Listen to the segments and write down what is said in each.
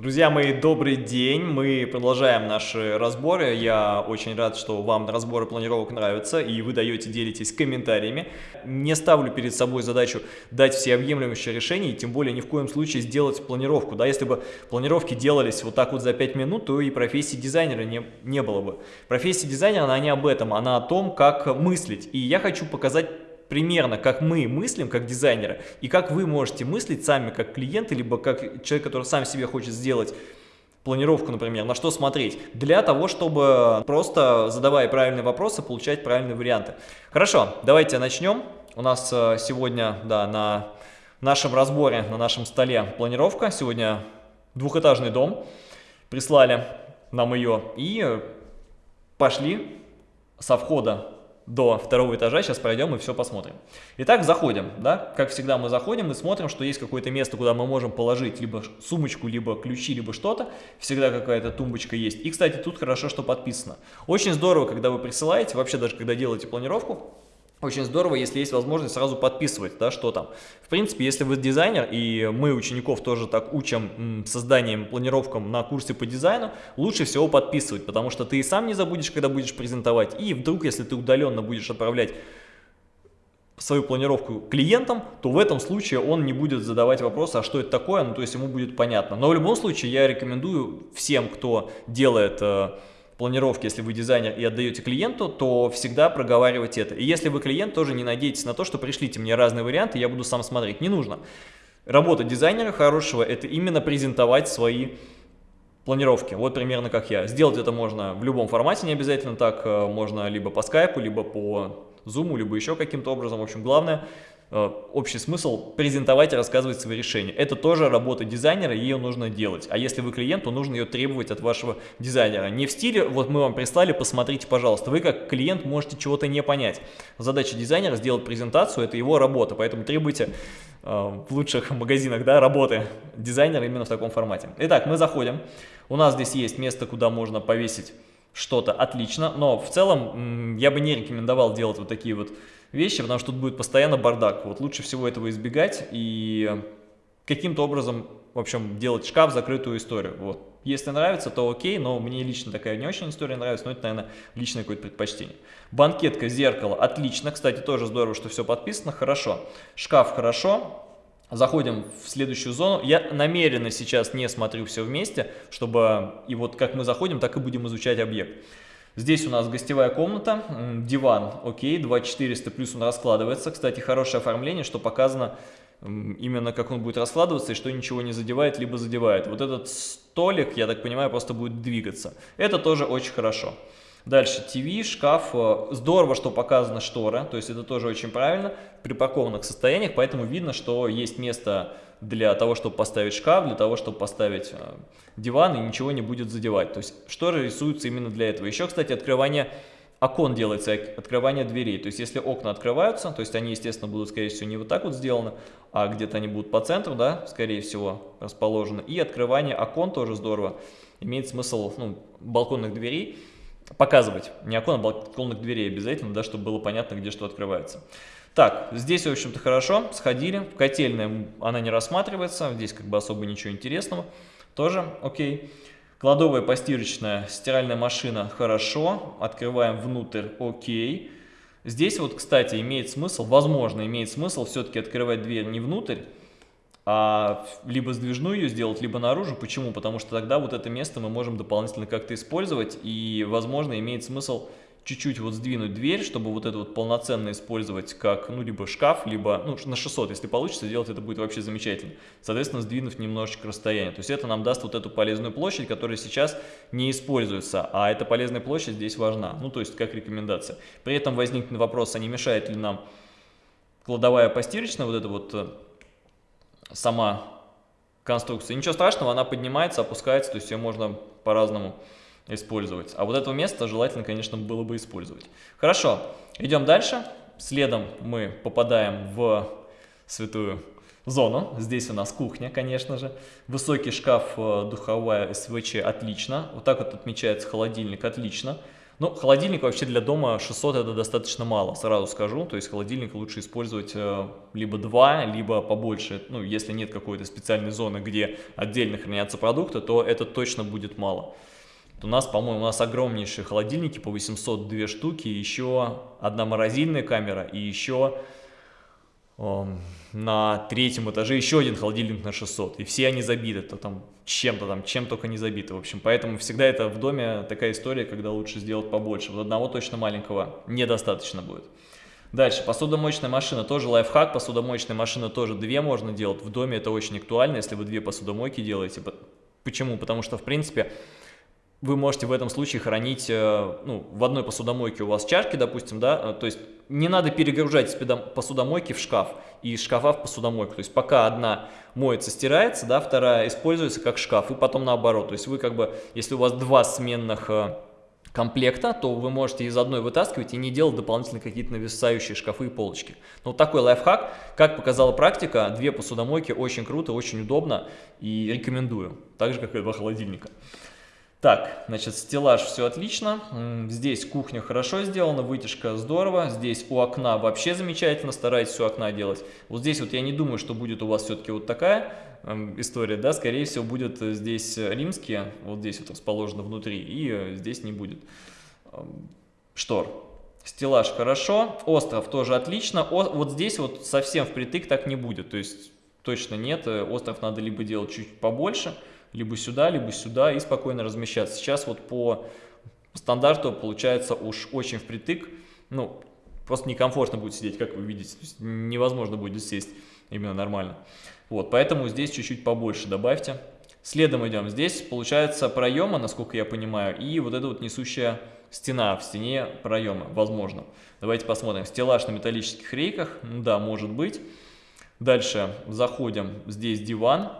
Друзья мои, добрый день! Мы продолжаем наши разборы. Я очень рад, что вам разборы планировок нравятся, и вы даете, делитесь комментариями. Не ставлю перед собой задачу дать всеобъемлющее решение, и тем более ни в коем случае сделать планировку. Да, если бы планировки делались вот так вот за 5 минут, то и профессии дизайнера не, не было бы. Профессия дизайнера, она не об этом, она о том, как мыслить. И я хочу показать примерно, как мы мыслим, как дизайнеры, и как вы можете мыслить сами, как клиенты, либо как человек, который сам себе хочет сделать планировку, например, на что смотреть, для того, чтобы просто, задавая правильные вопросы, получать правильные варианты. Хорошо, давайте начнем. У нас э, сегодня, да, на нашем разборе, на нашем столе планировка. Сегодня двухэтажный дом. Прислали нам ее и пошли со входа до второго этажа, сейчас пройдем и все посмотрим. Итак, заходим, да, как всегда мы заходим и смотрим, что есть какое-то место, куда мы можем положить либо сумочку, либо ключи, либо что-то, всегда какая-то тумбочка есть. И, кстати, тут хорошо, что подписано. Очень здорово, когда вы присылаете, вообще даже когда делаете планировку, очень здорово, если есть возможность сразу подписывать, да, что там. В принципе, если вы дизайнер, и мы учеников тоже так учим созданием, планировкам на курсе по дизайну, лучше всего подписывать, потому что ты и сам не забудешь, когда будешь презентовать, и вдруг, если ты удаленно будешь отправлять свою планировку клиентам, то в этом случае он не будет задавать вопросы, а что это такое, ну то есть ему будет понятно. Но в любом случае я рекомендую всем, кто делает планировки, если вы дизайнер и отдаете клиенту, то всегда проговаривать это. И если вы клиент, тоже не надейтесь на то, что пришлите мне разные варианты, я буду сам смотреть. Не нужно. Работа дизайнера хорошего – это именно презентовать свои планировки. Вот примерно как я. Сделать это можно в любом формате, не обязательно так. Э, можно либо по скайпу, либо по зуму, либо еще каким-то образом. В общем, главное – общий смысл презентовать и рассказывать свои решения. Это тоже работа дизайнера, ее нужно делать. А если вы клиент, то нужно ее требовать от вашего дизайнера. Не в стиле, вот мы вам прислали, посмотрите, пожалуйста. Вы как клиент можете чего-то не понять. Задача дизайнера сделать презентацию, это его работа, поэтому требуйте э, в лучших магазинах да, работы дизайнера именно в таком формате. Итак, мы заходим. У нас здесь есть место, куда можно повесить что-то отлично, но в целом я бы не рекомендовал делать вот такие вот вещи, потому что тут будет постоянно бардак. Вот лучше всего этого избегать и каким-то образом, в общем, делать шкаф, закрытую историю. Вот. Если нравится, то окей, но мне лично такая не очень история нравится, но это, наверное, личное какое-то предпочтение. Банкетка, зеркало, отлично. Кстати, тоже здорово, что все подписано, хорошо. Шкаф, хорошо. Заходим в следующую зону. Я намеренно сейчас не смотрю все вместе, чтобы и вот как мы заходим, так и будем изучать объект. Здесь у нас гостевая комната, диван, окей, 2400 плюс он раскладывается. Кстати, хорошее оформление, что показано именно как он будет раскладываться и что ничего не задевает, либо задевает. Вот этот столик, я так понимаю, просто будет двигаться. Это тоже очень хорошо. Дальше ТВ, шкаф. Э, здорово, что показана штора, то есть это тоже очень правильно в припаркованных состояниях, поэтому видно, что есть место для того, чтобы поставить шкаф, для того, чтобы поставить э, диван и ничего не будет задевать. То есть шторы рисуются именно для этого. Еще, кстати, открывание окон делается, открывание дверей. То есть если окна открываются, то есть они, естественно, будут, скорее всего, не вот так вот сделаны, а где-то они будут по центру, да, скорее всего, расположены. И открывание окон тоже здорово. Имеет смысл, ну, балконных дверей показывать. Не окон, а балконных дверей обязательно, да, чтобы было понятно, где что открывается. Так, здесь, в общем-то, хорошо, сходили. Котельная, она не рассматривается, здесь как бы особо ничего интересного. Тоже окей. Кладовая постирочная, стиральная машина, хорошо. Открываем внутрь, окей. Здесь вот, кстати, имеет смысл, возможно, имеет смысл все-таки открывать дверь не внутрь, а либо сдвижную ее сделать, либо наружу. Почему? Потому что тогда вот это место мы можем дополнительно как-то использовать, и, возможно, имеет смысл чуть-чуть вот сдвинуть дверь, чтобы вот это вот полноценно использовать как, ну, либо шкаф, либо, ну, на 600, если получится сделать, это будет вообще замечательно. Соответственно, сдвинув немножечко расстояние. То есть это нам даст вот эту полезную площадь, которая сейчас не используется, а эта полезная площадь здесь важна, ну, то есть как рекомендация. При этом возникнет вопрос, а не мешает ли нам кладовая постирочная, вот это вот э, сама конструкция. Ничего страшного, она поднимается, опускается, то есть ее можно по-разному использовать. А вот это место желательно, конечно, было бы использовать. Хорошо, идем дальше. Следом мы попадаем в святую зону. Здесь у нас кухня, конечно же. Высокий шкаф, э, духовая СВЧ, отлично. Вот так вот отмечается холодильник, отлично. Ну, холодильник вообще для дома 600 это достаточно мало, сразу скажу. То есть холодильник лучше использовать э, либо два, либо побольше. Ну, если нет какой-то специальной зоны, где отдельно хранятся продукты, то это точно будет мало. У нас, по-моему, у нас огромнейшие холодильники по 802 штуки, еще одна морозильная камера и еще на третьем этаже еще один холодильник на 600, и все они забиты, то там чем-то там, чем только не забиты, в общем, поэтому всегда это в доме такая история, когда лучше сделать побольше, вот одного точно маленького недостаточно будет. Дальше, посудомоечная машина, тоже лайфхак, посудомоечная машина тоже две можно делать, в доме это очень актуально, если вы две посудомойки делаете, почему? Потому что, в принципе, вы можете в этом случае хранить, э, ну, в одной посудомойке у вас чашки, допустим, да, э, то есть не надо перегружать посудомойки в шкаф и из шкафа в посудомойку, то есть пока одна моется, стирается, да, вторая используется как шкаф и потом наоборот, то есть вы как бы, если у вас два сменных э, комплекта, то вы можете из одной вытаскивать и не делать дополнительно какие-то нависающие шкафы и полочки. Но такой лайфхак, как показала практика, две посудомойки очень круто, очень удобно и рекомендую, так же как и два холодильника. Так, значит, стеллаж все отлично. Здесь кухня хорошо сделана, вытяжка здорово. Здесь у окна вообще замечательно, старайтесь у окна делать. Вот здесь вот я не думаю, что будет у вас все-таки вот такая э, история, да, скорее всего будет здесь римские, вот здесь вот расположено внутри, и э, здесь не будет э, штор. Стеллаж хорошо, остров тоже отлично. О, вот здесь вот совсем впритык так не будет, то есть точно нет, остров надо либо делать чуть побольше, либо сюда, либо сюда и спокойно размещаться. Сейчас вот по стандарту получается уж очень впритык, ну, просто некомфортно будет сидеть, как вы видите, То есть невозможно будет сесть именно нормально. Вот, поэтому здесь чуть-чуть побольше добавьте. Следом идем. Здесь получается проема, насколько я понимаю, и вот эта вот несущая стена в стене проема, возможно. Давайте посмотрим. Стеллаж на металлических рейках, да, может быть. Дальше заходим, здесь диван,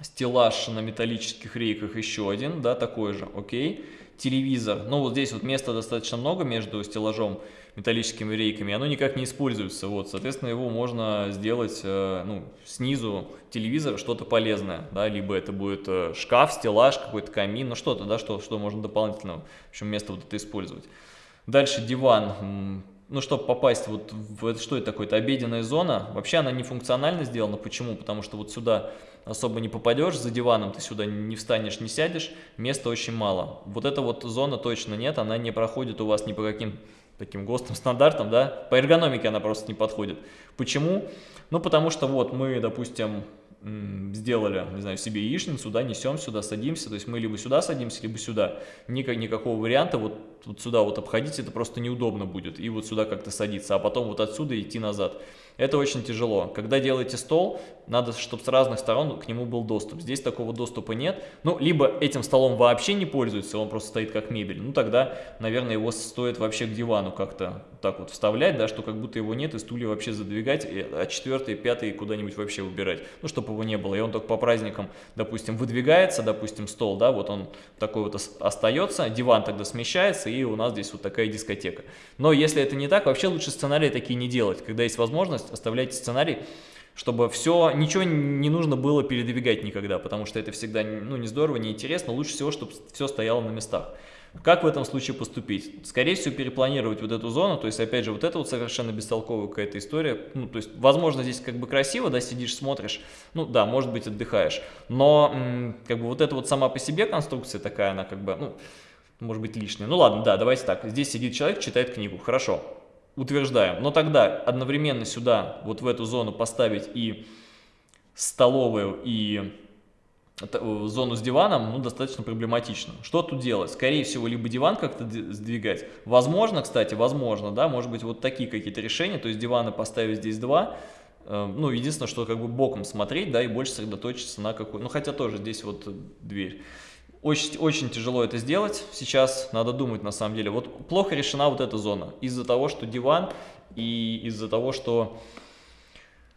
стеллаж на металлических рейках еще один, да, такой же, окей. Телевизор, ну вот здесь вот места достаточно много между стеллажом металлическими рейками, оно никак не используется, вот, соответственно, его можно сделать, э, ну, снизу телевизора что-то полезное, да, либо это будет э, шкаф, стеллаж, какой-то камин, ну что-то, да, что, что можно дополнительно, в общем, место вот это использовать. Дальше диван, ну, чтобы попасть вот в это, что это такое, это обеденная зона, вообще она не функционально сделана, почему? Потому что вот сюда особо не попадешь, за диваном ты сюда не встанешь, не сядешь, места очень мало. Вот эта вот зона точно нет, она не проходит у вас ни по каким таким ГОСТным стандартам, да, по эргономике она просто не подходит. Почему? Ну, потому что вот мы, допустим, сделали, не знаю, себе яичницу, да, несем сюда, садимся, то есть мы либо сюда садимся, либо сюда. Никак, никакого варианта вот, вот сюда вот обходить, это просто неудобно будет, и вот сюда как-то садиться, а потом вот отсюда идти назад. Это очень тяжело. Когда делаете стол, надо, чтобы с разных сторон к нему был доступ. Здесь такого доступа нет. Ну, либо этим столом вообще не пользуется, он просто стоит как мебель. Ну, тогда, наверное, его стоит вообще к дивану как-то так вот вставлять, да, что как будто его нет, и стулья вообще задвигать, а четвертый, пятый куда-нибудь вообще убирать. Ну, чтобы его не было. И он только по праздникам, допустим, выдвигается, допустим, стол, да, вот он такой вот остается, диван тогда смещается, и у нас здесь вот такая дискотека. Но если это не так, вообще лучше сценарии такие не делать. Когда есть возможность, оставляйте сценарий, чтобы все, ничего не нужно было передвигать никогда, потому что это всегда ну, не здорово, не интересно, лучше всего, чтобы все стояло на местах. Как в этом случае поступить? Скорее всего, перепланировать вот эту зону, то есть, опять же, вот это вот совершенно бестолковая какая-то история, ну, то есть, возможно, здесь как бы красиво, да, сидишь, смотришь, ну, да, может быть, отдыхаешь, но, как бы, вот эта вот сама по себе конструкция такая, она как бы, ну, может быть, лишняя. Ну, ладно, да, давайте так, здесь сидит человек, читает книгу, хорошо, утверждаем. Но тогда одновременно сюда, вот в эту зону поставить и столовую, и э, зону с диваном, ну, достаточно проблематично. Что тут делать? Скорее всего, либо диван как-то сдвигать. Возможно, кстати, возможно, да, может быть, вот такие какие-то решения, то есть диваны поставить здесь два, э, ну, единственное, что как бы боком смотреть, да, и больше сосредоточиться на какой, ну, хотя тоже здесь вот дверь. Очень, очень тяжело это сделать сейчас, надо думать на самом деле. Вот плохо решена вот эта зона из-за того, что диван и из-за того, что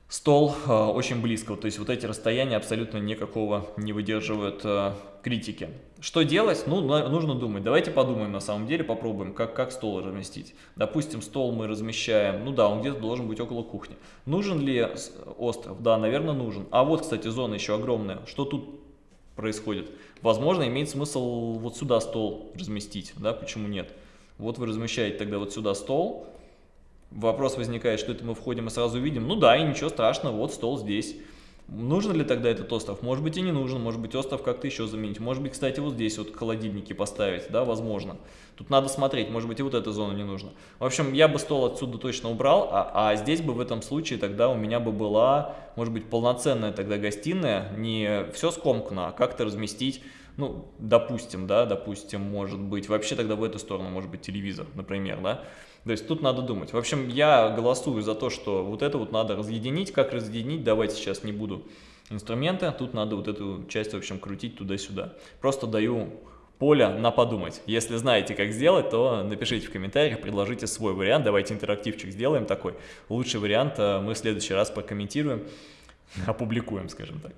стол э, очень близко. То есть вот эти расстояния абсолютно никакого не выдерживают э, критики. Что делать? Ну, нужно думать. Давайте подумаем на самом деле, попробуем, как, как стол разместить. Допустим, стол мы размещаем, ну да, он где-то должен быть около кухни. Нужен ли остров? Да, наверное, нужен. А вот, кстати, зона еще огромная. Что тут происходит. Возможно, имеет смысл вот сюда стол разместить, да, почему нет? Вот вы размещаете тогда вот сюда стол. Вопрос возникает, что это мы входим и сразу видим. Ну да, и ничего страшного, вот стол здесь. Нужен ли тогда этот остров? Может быть и не нужен, может быть остров как-то еще заменить. Может быть, кстати, вот здесь вот холодильники поставить, да, возможно. Тут надо смотреть, может быть и вот эта зона не нужна. В общем, я бы стол отсюда точно убрал, а, а здесь бы в этом случае тогда у меня бы была, может быть, полноценная тогда гостиная, не все скомкано, а как-то разместить ну, допустим, да, допустим, может быть, вообще тогда в эту сторону может быть телевизор, например, да, то есть тут надо думать. В общем, я голосую за то, что вот это вот надо разъединить. Как разъединить, давайте сейчас не буду инструменты. Тут надо вот эту часть, в общем, крутить туда-сюда. Просто даю поле на подумать. Если знаете, как сделать, то напишите в комментариях, предложите свой вариант. Давайте интерактивчик сделаем такой. Лучший вариант э, мы в следующий раз прокомментируем, опубликуем, скажем так.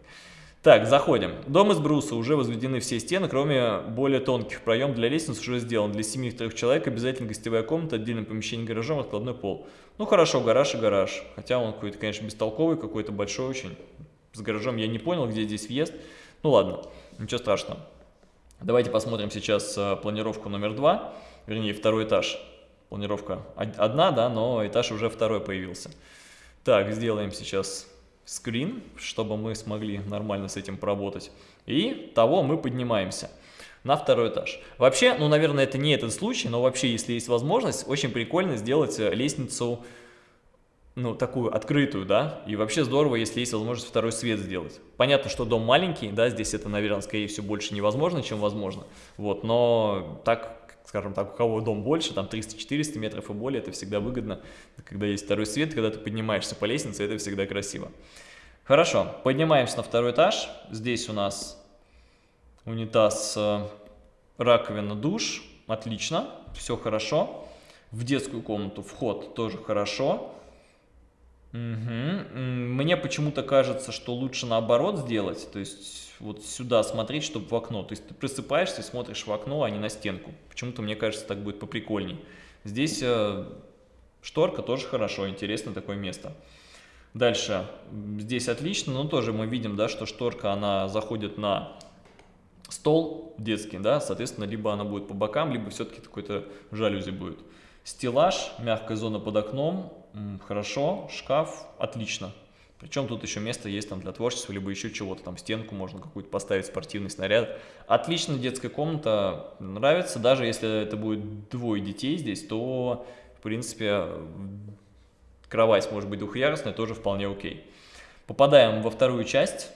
Так, заходим. Дом из бруса, уже возведены все стены, кроме более тонких. Проем для лестниц уже сделан. Для семи трех человек обязательно гостевая комната, отдельное помещение гаражом, откладной пол. Ну хорошо, гараж и гараж. Хотя он какой-то, конечно, бестолковый, какой-то большой очень. С гаражом я не понял, где здесь въезд. Ну ладно, ничего страшного. Давайте посмотрим сейчас э, планировку номер два, вернее второй этаж. Планировка одна, да, но этаж уже второй появился. Так, сделаем сейчас скрин, чтобы мы смогли нормально с этим поработать. И того мы поднимаемся на второй этаж. Вообще, ну, наверное, это не этот случай, но вообще, если есть возможность, очень прикольно сделать э, лестницу, ну, такую открытую, да, и вообще здорово, если есть возможность второй свет сделать. Понятно, что дом маленький, да, здесь это, наверное, скорее всего, больше невозможно, чем возможно, вот, но так скажем так, у кого дом больше, там 300-400 метров и более, это всегда выгодно, когда есть второй свет, когда ты поднимаешься по лестнице, это всегда красиво. Хорошо, поднимаемся на второй этаж, здесь у нас унитаз, э, раковина, душ, отлично, все хорошо. В детскую комнату вход тоже хорошо. Угу. Мне почему-то кажется, что лучше наоборот сделать, то есть вот сюда смотреть, чтобы в окно. То есть ты просыпаешься и смотришь в окно, а не на стенку. Почему-то, мне кажется, так будет поприкольней. Здесь э, шторка тоже хорошо, интересно такое место. Дальше, здесь отлично, но тоже мы видим, да, что шторка, она заходит на стол детский, да, соответственно, либо она будет по бокам, либо все-таки какой-то жалюзи будет. Стеллаж, мягкая зона под окном, хорошо, шкаф, отлично. Причем тут еще место есть там для творчества, либо еще чего-то, там стенку можно какую-то поставить, спортивный снаряд. Отлично детская комната, нравится, даже если это будет двое детей здесь, то, в принципе, кровать может быть двухъярусная, тоже вполне окей. Попадаем во вторую часть,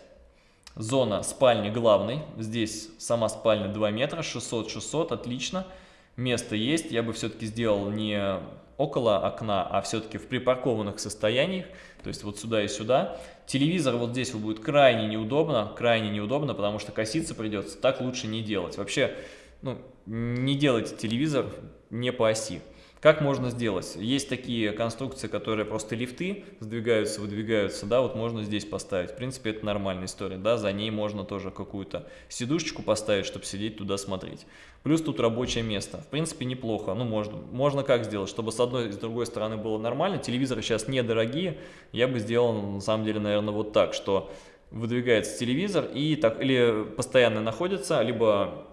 зона спальни главной, здесь сама спальня 2 метра, 600-600, отлично. Место есть, я бы все-таки сделал не около окна, а все-таки в припаркованных состояниях, то есть вот сюда и сюда. Телевизор вот здесь будет крайне неудобно, крайне неудобно, потому что коситься придется, так лучше не делать. Вообще, ну, не делайте телевизор не по оси. Как можно сделать? Есть такие конструкции, которые просто лифты сдвигаются, выдвигаются, да, вот можно здесь поставить. В принципе, это нормальная история, да, за ней можно тоже какую-то сидушечку поставить, чтобы сидеть туда смотреть. Плюс тут рабочее место. В принципе, неплохо. Ну, можно, можно как сделать, чтобы с одной и с другой стороны было нормально. Телевизоры сейчас недорогие. Я бы сделал, на самом деле, наверное, вот так, что выдвигается телевизор и так или постоянно находится, либо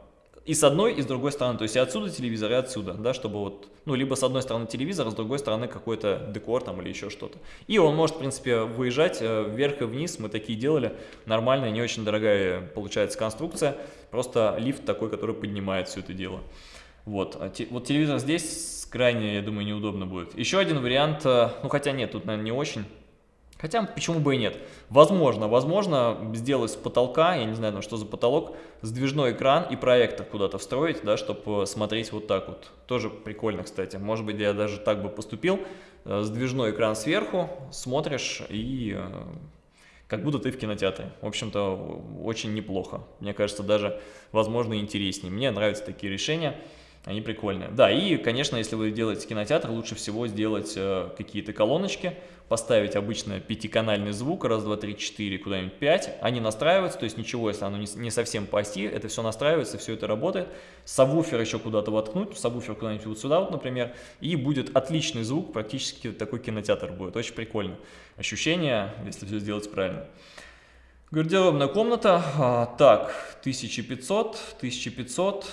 и с одной, и с другой стороны, то есть и отсюда телевизор, и отсюда, да, чтобы вот, ну, либо с одной стороны телевизор, а с другой стороны какой-то декор там или еще что-то. И он может, в принципе, выезжать э, вверх и вниз, мы такие делали, нормальная, не очень дорогая получается конструкция, просто лифт такой, который поднимает все это дело. Вот, а вот телевизор здесь крайне, я думаю, неудобно будет. Еще один вариант, э, ну, хотя нет, тут, наверное, не очень, Хотя, почему бы и нет. Возможно, возможно, сделать с потолка, я не знаю, ну, что за потолок, сдвижной экран и проектор куда-то встроить, да, чтобы смотреть вот так вот. Тоже прикольно, кстати. Может быть, я даже так бы поступил. Э, сдвижной экран сверху, смотришь и э, как будто ты в кинотеатре. В общем-то, очень неплохо. Мне кажется, даже, возможно, интереснее. Мне нравятся такие решения. Они прикольные. Да, и, конечно, если вы делаете кинотеатр, лучше всего сделать э, какие-то колоночки, поставить обычно пятиканальный звук, раз, два, три, четыре, куда-нибудь пять. Они настраиваются, то есть ничего, если оно не, не совсем по оси, это все настраивается, все это работает. Сабвуфер еще куда-то воткнуть, сабвуфер куда-нибудь вот сюда вот, например, и будет отличный звук, практически такой кинотеатр будет. Очень прикольно. Ощущение, если все сделать правильно. Гардеробная комната, а, так, 1500, 1500,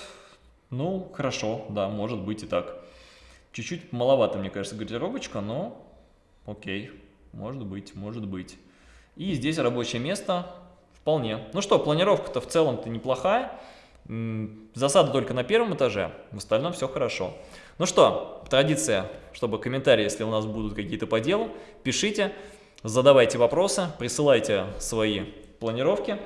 ну, хорошо, да, может быть и так. Чуть-чуть маловато, мне кажется, гардеробочка, но окей, может быть, может быть. И здесь рабочее место вполне. Ну что, планировка-то в целом-то неплохая. Засада только на первом этаже, в остальном все хорошо. Ну что, традиция, чтобы комментарии, если у нас будут какие-то по делу, пишите, задавайте вопросы, присылайте свои планировки,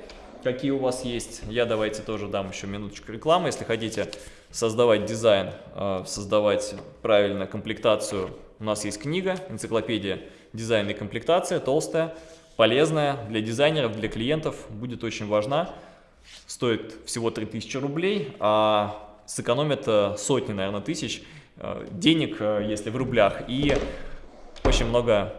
какие у вас есть. Я давайте тоже дам еще минуточку рекламы, если хотите создавать дизайн, э, создавать правильно комплектацию. У нас есть книга, энциклопедия дизайна и комплектация, толстая, полезная для дизайнеров, для клиентов, будет очень важна. Стоит всего 3000 рублей, а сэкономит э, сотни, наверное, тысяч э, денег, если в рублях, и очень много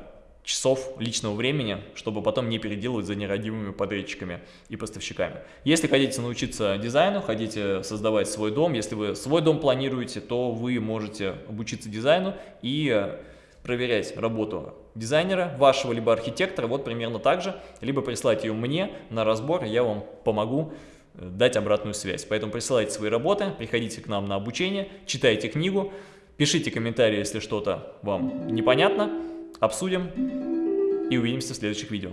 часов личного времени, чтобы потом не переделывать за нерадивыми подрядчиками и поставщиками. Если хотите научиться дизайну, хотите создавать свой дом, если вы свой дом планируете, то вы можете обучиться дизайну и проверять работу дизайнера, вашего либо архитектора, вот примерно так же, либо прислать ее мне на разбор, я вам помогу э, дать обратную связь. Поэтому присылайте свои работы, приходите к нам на обучение, читайте книгу, пишите комментарии, если что-то вам непонятно обсудим и увидимся в следующих видео.